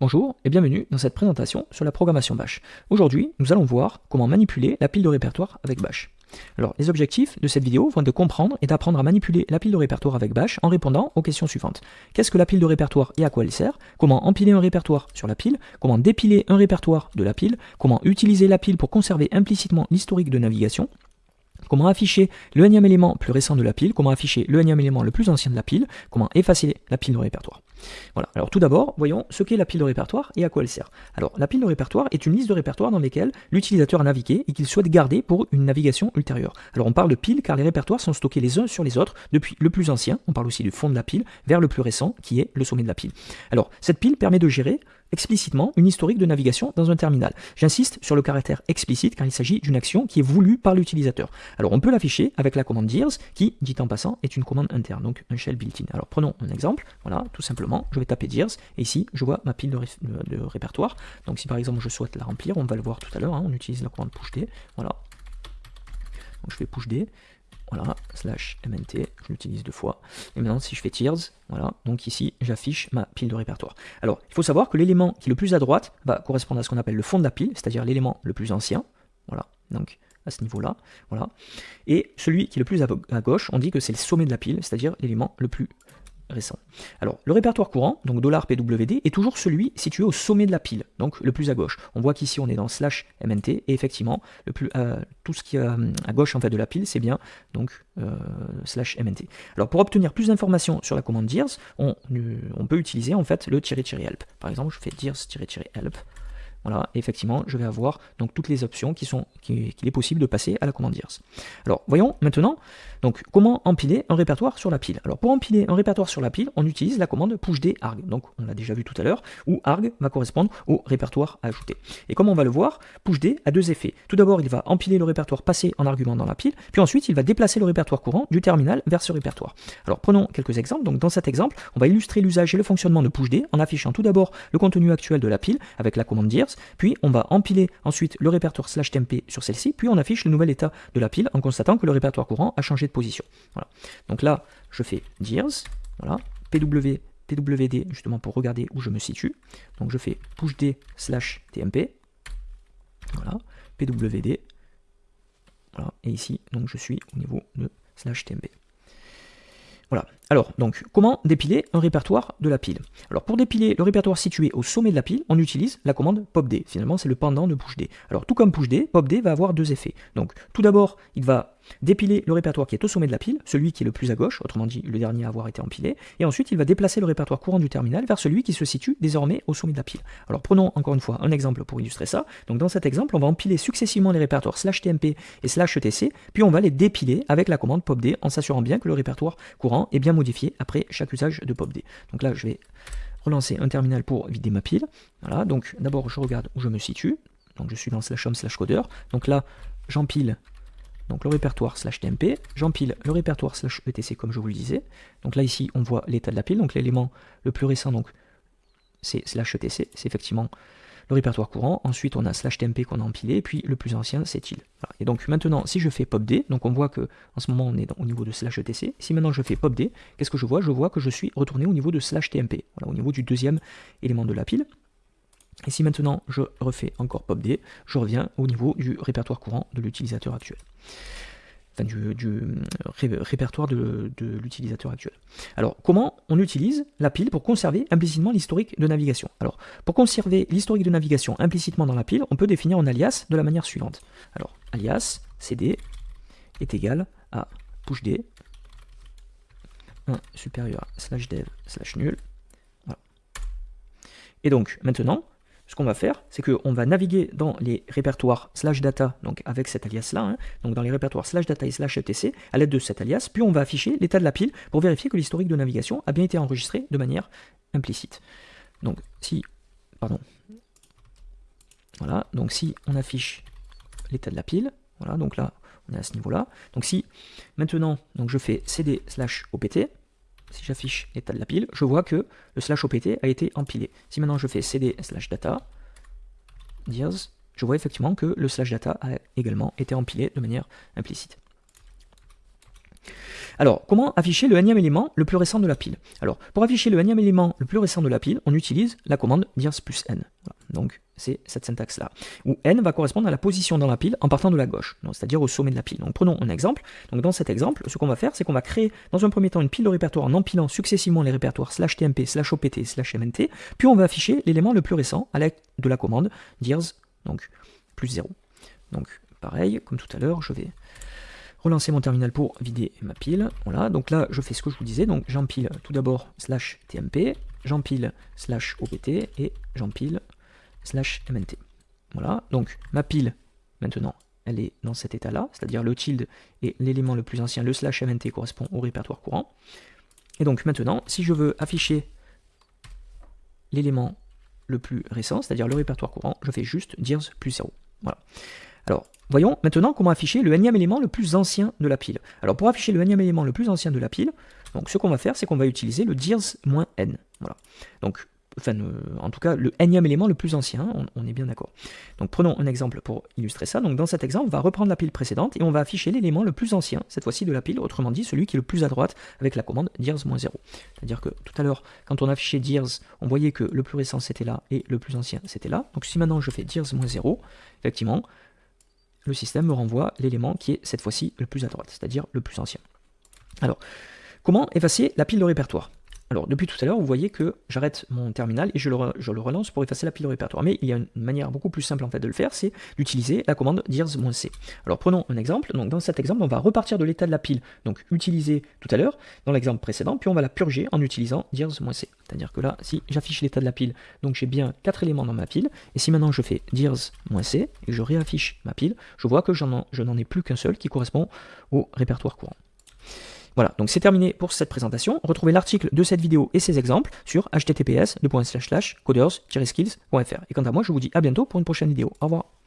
Bonjour et bienvenue dans cette présentation sur la programmation Bash. Aujourd'hui, nous allons voir comment manipuler la pile de répertoire avec Bash. Alors, les objectifs de cette vidéo vont être de comprendre et d'apprendre à manipuler la pile de répertoire avec Bash en répondant aux questions suivantes. Qu'est-ce que la pile de répertoire et à quoi elle sert? Comment empiler un répertoire sur la pile? Comment dépiler un répertoire de la pile? Comment utiliser la pile pour conserver implicitement l'historique de navigation? Comment afficher le énième élément plus récent de la pile, comment afficher le énième élément le plus ancien de la pile, comment effacer la pile de répertoire? Voilà, alors tout d'abord, voyons ce qu'est la pile de répertoire et à quoi elle sert. Alors, la pile de répertoire est une liste de répertoires dans lesquels l'utilisateur a navigué et qu'il souhaite garder pour une navigation ultérieure. Alors, on parle de pile car les répertoires sont stockés les uns sur les autres depuis le plus ancien, on parle aussi du fond de la pile, vers le plus récent qui est le sommet de la pile. Alors, cette pile permet de gérer explicitement une historique de navigation dans un terminal. J'insiste sur le caractère explicite car il s'agit d'une action qui est voulue par l'utilisateur. Alors on peut l'afficher avec la commande dirs qui, dit en passant, est une commande interne, donc un shell built-in. Alors prenons un exemple, voilà, tout simplement, je vais taper dirs et ici je vois ma pile de, répertoire. Donc si par exemple je souhaite la remplir, on va le voir tout à l'heure, hein, on utilise la commande pushd, voilà. Donc je fais pushd, voilà, slash mnt, je l'utilise deux fois. Et maintenant, si je fais tiers, voilà, donc ici, j'affiche ma pile de répertoire. Alors, il faut savoir que l'élément qui est le plus à droite va correspondre à ce qu'on appelle le fond de la pile, c'est-à-dire l'élément le plus ancien. Voilà, donc à ce niveau-là, voilà. Et celui qui est le plus à gauche, on dit que c'est le sommet de la pile, c'est-à-dire l'élément le plus Alors, le répertoire courant, donc $pwd, est toujours celui situé au sommet de la pile, donc le plus à gauche. On voit qu'ici on est dans slash mnt, et effectivement, le plus, euh, tout ce qui est à gauche en fait de la pile, c'est bien donc euh, slash mnt. Alors, pour obtenir plus d'informations sur la commande dirs, on, on, peut utiliser en fait le "-help". Par exemple, je fais dirs-help, voilà, effectivement, je vais avoir donc toutes les options qui qu'il est possible de passer à la commande dirs. Alors, voyons maintenant donc comment empiler un répertoire sur la pile. Alors, pour empiler un répertoire sur la pile, on utilise la commande pushd arg. Donc, on l'a déjà vu tout à l'heure, où arg va correspondre au répertoire à ajouter. Et comme on va le voir, pushd a deux effets. Tout d'abord, il va empiler le répertoire passé en argument dans la pile, puis ensuite, il va déplacer le répertoire courant du terminal vers ce répertoire. Alors, prenons quelques exemples. Donc, dans cet exemple, on va illustrer l'usage et le fonctionnement de pushd en affichant tout d'abord le contenu actuel de la pile avec la commande puis on va empiler ensuite le répertoire slash temp sur celle-ci, puis on affiche le nouvel état de la pile en constatant que le répertoire courant a changé de position. Donc là, je fais dirs, voilà, pw, pwd, justement pour regarder où je me situe. Donc je fais pushd slash tmp, voilà, pwd, voilà, et ici, donc je suis au niveau de slash tmp. Voilà. Alors, donc, comment dépiler un répertoire de la pile? Alors, pour dépiler le répertoire situé au sommet de la pile, on utilise la commande popd. Finalement, c'est le pendant de pushd. Alors, tout comme pushd, popd va avoir deux effets. Donc, tout d'abord, il va dépiler le répertoire qui est au sommet de la pile, celui qui est le plus à gauche, autrement dit le dernier à avoir été empilé, et ensuite il va déplacer le répertoire courant du terminal vers celui qui se situe désormais au sommet de la pile. Alors prenons encore une fois un exemple pour illustrer ça. Donc dans cet exemple, on va empiler successivement les répertoires slash tmp et slash etc, puis on va les dépiler avec la commande popd en s'assurant bien que le répertoire courant est bien modifié après chaque usage de popd. Donc là, je vais relancer un terminal pour vider ma pile. Voilà, donc d'abord je regarde où je me situe. Donc je suis dans slash home slash coder. Donc là, j'empile donc le répertoire slash tmp, j'empile le répertoire slash etc comme je vous le disais. Donc là ici on voit l'état de la pile, donc l'élément le plus récent donc c'est slash etc, c'est effectivement le répertoire courant, ensuite on a slash tmp qu'on a empilé, et puis le plus ancien c'est il. Et donc maintenant si je fais popd, donc on voit que en ce moment on est au niveau de slash etc, si maintenant je fais popd, qu'est-ce que je vois? Je vois que je suis retourné au niveau de slash tmp, au niveau du deuxième élément de la pile. Et si maintenant je refais encore popd, je reviens au niveau du répertoire courant de l'utilisateur actuel. Enfin, du, répertoire de, l'utilisateur actuel. Alors, comment on utilise la pile pour conserver implicitement l'historique de navigation? Alors, pour conserver l'historique de navigation implicitement dans la pile, on peut définir un alias de la manière suivante. Alors, alias cd est égal à pushd 1 supérieur à slash dev slash nul. Et donc, maintenant, ce qu'on va faire, c'est qu'on va naviguer dans les répertoires slash data, donc avec cet alias-là, hein, donc dans les répertoires slash data et slash etc, à l'aide de cet alias, puis on va afficher l'état de la pile pour vérifier que l'historique de navigation a bien été enregistré de manière implicite. Donc si, pardon, voilà, donc si on affiche l'état de la pile, voilà, donc là, on est à ce niveau-là, donc si maintenant, donc je fais cd slash opt, si j'affiche l'état de la pile, je vois que le slash opt a été empilé. Si maintenant je fais cd slash data, je vois effectivement que le slash data a également été empilé de manière implicite. Alors, comment afficher le énième élément le plus récent de la pile? Alors, pour afficher le énième élément le plus récent de la pile, on utilise la commande dirs plus n. Donc, c'est cette syntaxe-là, où n va correspondre à la position dans la pile en partant de la gauche, c'est-à-dire au sommet de la pile. Donc, prenons un exemple. Donc, dans cet exemple, ce qu'on va faire, c'est qu'on va créer dans un premier temps une pile de répertoire en empilant successivement les répertoires slash tmp, slash opt, slash mnt, puis on va afficher l'élément le plus récent à l'aide de la commande dirs, donc plus 0. Donc, pareil, comme tout à l'heure, je vais relancer mon terminal pour vider ma pile. Voilà, donc là, je fais ce que je vous disais. Donc, j'empile tout d'abord slash tmp, j'empile slash opt et j'empile slash mnt. Voilà, donc ma pile, maintenant, elle est dans cet état-là, c'est-à-dire le tilde est l'élément le plus ancien, le slash mnt correspond au répertoire courant. Et donc maintenant, si je veux afficher l'élément le plus récent, c'est-à-dire le répertoire courant, je fais juste dirs plus 0. Voilà. Alors, voyons maintenant comment afficher le énième élément le plus ancien de la pile. Alors, pour afficher le énième élément le plus ancien de la pile, donc ce qu'on va faire, c'est qu'on va utiliser le dirs-n. Voilà. Donc, euh, en tout cas, le énième élément le plus ancien, on, est bien d'accord. Donc, prenons un exemple pour illustrer ça. Donc, dans cet exemple, on va reprendre la pile précédente et on va afficher l'élément le plus ancien, cette fois-ci de la pile, autrement dit, celui qui est le plus à droite avec la commande dirs-0. C'est-à-dire que tout à l'heure, quand on affichait dirs, on voyait que le plus récent c'était là et le plus ancien c'était là. Donc, si maintenant je fais dirs-0, effectivement, le système me renvoie l'élément qui est cette fois-ci le plus à droite, c'est-à-dire le plus ancien. Alors, comment effacer la pile de répertoire? Alors, depuis tout à l'heure, vous voyez que j'arrête mon terminal et je le, relance pour effacer la pile de répertoire. Mais il y a une manière beaucoup plus simple en fait de le faire, c'est d'utiliser la commande dirs-c. Alors, prenons un exemple. Donc, dans cet exemple, on va repartir de l'état de la pile, donc utilisé tout à l'heure, dans l'exemple précédent, puis on va la purger en utilisant dirs-c. C'est-à-dire que là, si j'affiche l'état de la pile, donc j'ai bien quatre éléments dans ma pile, et si maintenant je fais dirs-c et je réaffiche ma pile, je vois que je n'en ai plus qu'un seul qui correspond au répertoire courant. Voilà, donc c'est terminé pour cette présentation. Retrouvez l'article de cette vidéo et ses exemples sur https coders-skills.fr. Et quant à moi, je vous dis à bientôt pour une prochaine vidéo. Au revoir.